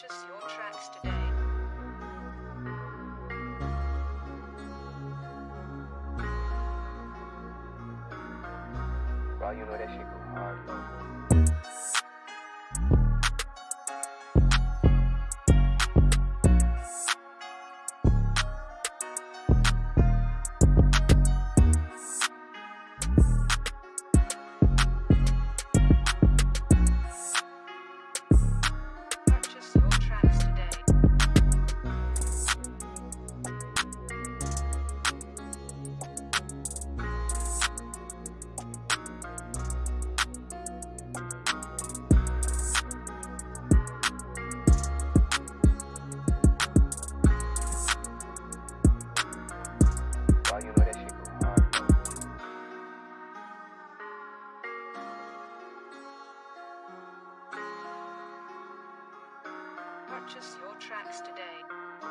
Purchase your tracks today. You know that shit go hard. purchase your tracks today.